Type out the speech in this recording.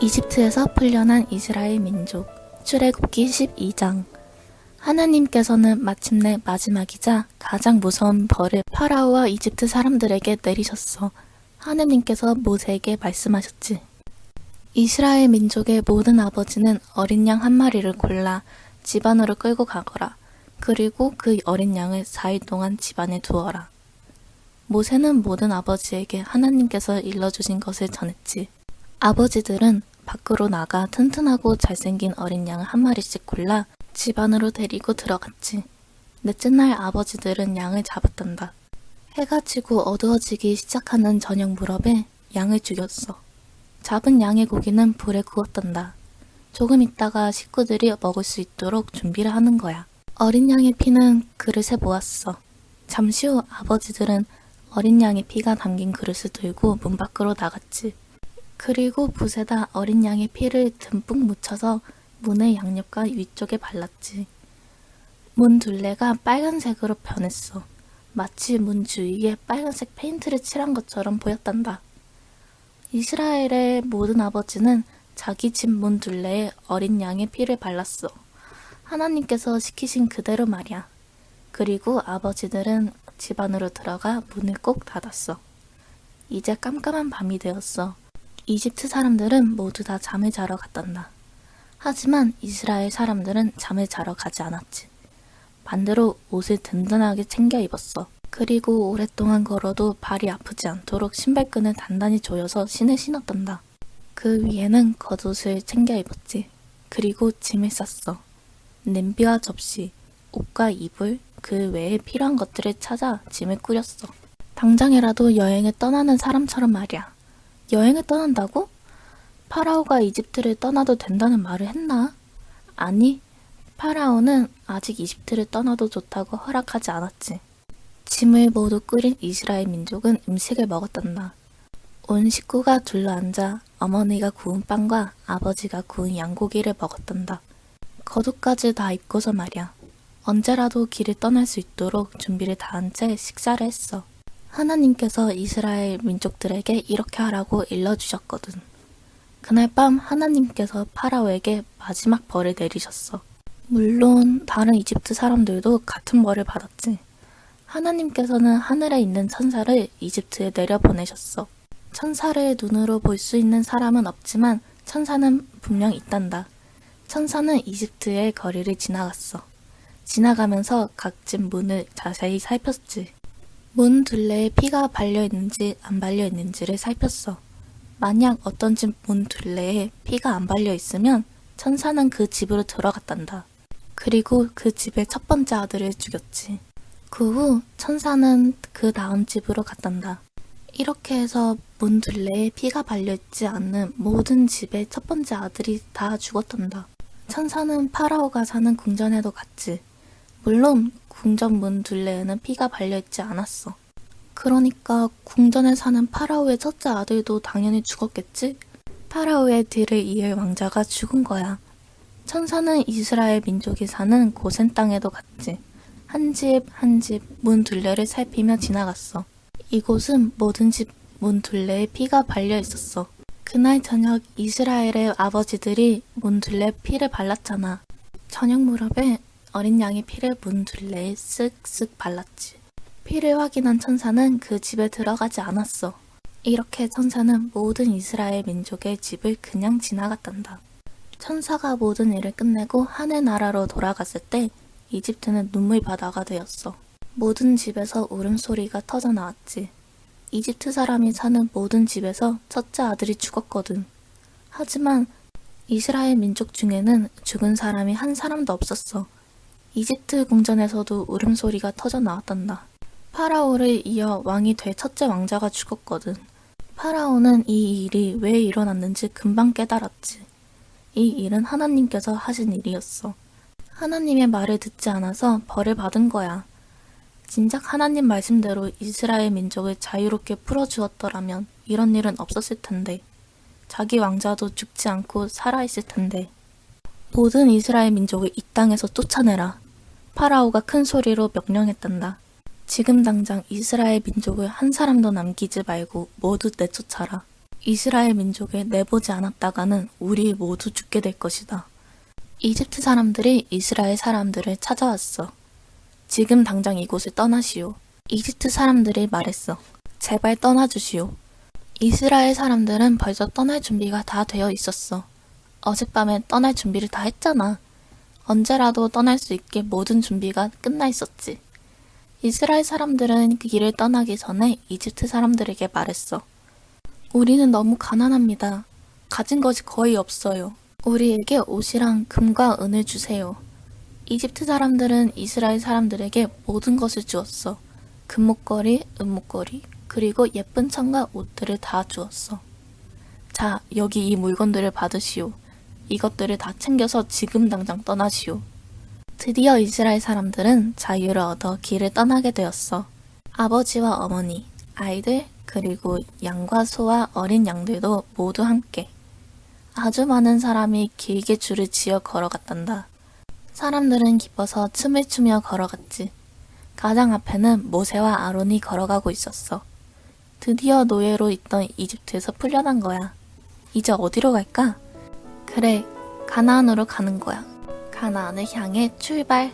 이집트에서 풀려난 이스라엘 민족 출애굽기 12장 하나님께서는 마침내 마지막이자 가장 무서운 벌을 파라오와 이집트 사람들에게 내리셨어. 하나님께서 모세에게 말씀하셨지. 이스라엘 민족의 모든 아버지는 어린 양 한 마리를 골라 집안으로 끌고 가거라. 그리고 그 어린 양을 4일 동안 집안에 두어라. 모세는 모든 아버지에게 하나님께서 일러주신 것을 전했지. 아버지들은 밖으로 나가 튼튼하고 잘생긴 어린 양을 한 마리씩 골라 집 안으로 데리고 들어갔지. 넷째 날 아버지들은 양을 잡았단다. 해가 지고 어두워지기 시작하는 저녁 무렵에 양을 죽였어. 잡은 양의 고기는 불에 구웠단다. 조금 있다가 식구들이 먹을 수 있도록 준비를 하는 거야. 어린 양의 피는 그릇에 모았어. 잠시 후 아버지들은 어린 양의 피가 담긴 그릇을 들고 문 밖으로 나갔지. 그리고 붓에다 어린 양의 피를 듬뿍 묻혀서 문의 양옆과 위쪽에 발랐지. 문 둘레가 빨간색으로 변했어. 마치 문 주위에 빨간색 페인트를 칠한 것처럼 보였단다. 이스라엘의 모든 아버지는 자기 집 문 둘레에 어린 양의 피를 발랐어. 하나님께서 시키신 그대로 말이야. 그리고 아버지들은 집 안으로 들어가 문을 꼭 닫았어. 이제 깜깜한 밤이 되었어. 이집트 사람들은 모두 다 잠을 자러 갔단다. 하지만 이스라엘 사람들은 잠을 자러 가지 않았지. 반대로 옷을 든든하게 챙겨 입었어. 그리고 오랫동안 걸어도 발이 아프지 않도록 신발끈을 단단히 조여서 신을 신었단다. 그 위에는 겉옷을 챙겨 입었지. 그리고 짐을 쌌어. 냄비와 접시, 옷과 이불, 그 외에 필요한 것들을 찾아 짐을 꾸렸어. 당장이라도 여행을 떠나는 사람처럼 말이야. 여행을 떠난다고? 파라오가 이집트를 떠나도 된다는 말을 했나? 아니, 파라오는 아직 이집트를 떠나도 좋다고 허락하지 않았지. 짐을 모두 꾸린 이스라엘 민족은 음식을 먹었단다. 온 식구가 둘러앉아 어머니가 구운 빵과 아버지가 구운 양고기를 먹었단다. 겉옷까지 다 입고서 말이야. 언제라도 길을 떠날 수 있도록 준비를 다한 채 식사를 했어. 하나님께서 이스라엘 민족들에게 이렇게 하라고 일러주셨거든. 그날 밤 하나님께서 파라오에게 마지막 벌을 내리셨어. 물론 다른 이집트 사람들도 같은 벌을 받았지. 하나님께서는 하늘에 있는 천사를 이집트에 내려보내셨어. 천사를 눈으로 볼 수 있는 사람은 없지만 천사는 분명 있단다. 천사는 이집트의 거리를 지나갔어. 지나가면서 각집 문을 자세히 살폈지. 문 둘레에 피가 발려있는지 안 발려있는지를 살폈어. 만약 어떤 집 문 둘레에 피가 안 발려있으면 천사는 그 집으로 들어갔단다. 그리고 그 집의 첫 번째 아들을 죽였지. 그 후 천사는 그 다음 집으로 갔단다. 이렇게 해서 문 둘레에 피가 발려있지 않는 모든 집의 첫 번째 아들이 다 죽었단다. 천사는 파라오가 사는 궁전에도 갔지. 물론 궁전 문 둘레에는 피가 발려있지 않았어. 그러니까 궁전에 사는 파라오의 첫째 아들도 당연히 죽었겠지? 파라오의 뒤를 이을 왕자가 죽은 거야. 천사는 이스라엘 민족이 사는 고센 땅에도 갔지. 한 집 한 집 문 둘레를 살피며 지나갔어. 이곳은 모든 집 문 둘레에 피가 발려 있었어. 그날 저녁 이스라엘의 아버지들이 문 둘레 피를 발랐잖아. 저녁 무렵에 어린 양의 피를 문 둘레에 쓱쓱 발랐지. 피를 확인한 천사는 그 집에 들어가지 않았어. 이렇게 천사는 모든 이스라엘 민족의 집을 그냥 지나갔단다. 천사가 모든 일을 끝내고 하늘 나라로 돌아갔을 때 이집트는 눈물 바다가 되었어. 모든 집에서 울음소리가 터져 나왔지. 이집트 사람이 사는 모든 집에서 첫째 아들이 죽었거든. 하지만 이스라엘 민족 중에는 죽은 사람이 한 사람도 없었어. 이집트 궁전에서도 울음소리가 터져 나왔단다. 파라오를 이어 왕이 될 첫째 왕자가 죽었거든. 파라오는 이 일이 왜 일어났는지 금방 깨달았지. 이 일은 하나님께서 하신 일이었어. 하나님의 말을 듣지 않아서 벌을 받은 거야. 진작 하나님 말씀대로 이스라엘 민족을 자유롭게 풀어주었더라면 이런 일은 없었을 텐데. 자기 왕자도 죽지 않고 살아있을 텐데. 모든 이스라엘 민족을 이 땅에서 쫓아내라. 파라오가 큰 소리로 명령했단다. 지금 당장 이스라엘 민족을 한 사람도 남기지 말고 모두 내쫓아라. 이스라엘 민족을 내보지 않았다가는 우리 모두 죽게 될 것이다. 이집트 사람들이 이스라엘 사람들을 찾아왔어. 지금 당장 이곳을 떠나시오. 이집트 사람들이 말했어. 제발 떠나주시오. 이스라엘 사람들은 벌써 떠날 준비가 다 되어 있었어. 어젯밤에 떠날 준비를 다 했잖아. 언제라도 떠날 수 있게 모든 준비가 끝나 있었지. 이스라엘 사람들은 그 길을 떠나기 전에 이집트 사람들에게 말했어. 우리는 너무 가난합니다. 가진 것이 거의 없어요. 우리에게 옷이랑 금과 은을 주세요. 이집트 사람들은 이스라엘 사람들에게 모든 것을 주었어. 금목걸이, 은목걸이, 그리고 예쁜 천과 옷들을 다 주었어. 자, 여기 이 물건들을 받으시오. 이것들을 다 챙겨서 지금 당장 떠나시오. 드디어 이스라엘 사람들은 자유를 얻어 길을 떠나게 되었어. 아버지와 어머니, 아이들, 그리고 양과 소와 어린 양들도 모두 함께. 아주 많은 사람이 길게 줄을 지어 걸어갔단다. 사람들은 기뻐서 춤을 추며 걸어갔지. 가장 앞에는 모세와 아론이 걸어가고 있었어. 드디어 노예로 있던 이집트에서 풀려난 거야. 이제 어디로 갈까? 그래, 가나안으로 가는 거야. 가나안을 향해 출발.